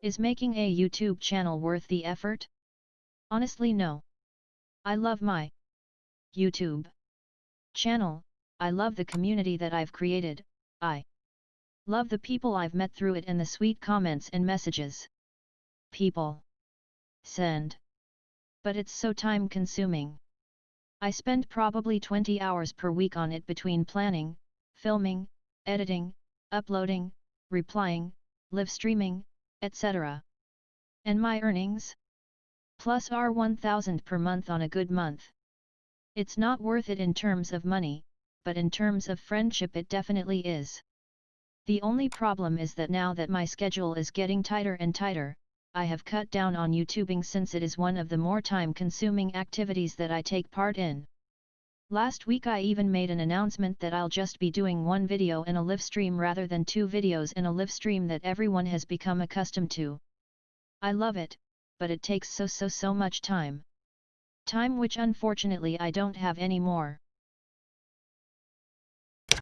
Is making a YouTube channel worth the effort? Honestly no. I love my YouTube channel, I love the community that I've created, I love the people I've met through it and the sweet comments and messages. People send. But it's so time consuming. I spend probably 20 hours per week on it between planning, filming, editing, uploading, replying, live streaming, etc. And my earnings? Plus are 1000 per month on a good month. It's not worth it in terms of money, but in terms of friendship it definitely is. The only problem is that now that my schedule is getting tighter and tighter, I have cut down on YouTubing since it is one of the more time-consuming activities that I take part in. Last week I even made an announcement that I'll just be doing one video in a live stream rather than two videos in a live stream that everyone has become accustomed to. I love it, but it takes so so so much time. Time which unfortunately I don't have anymore.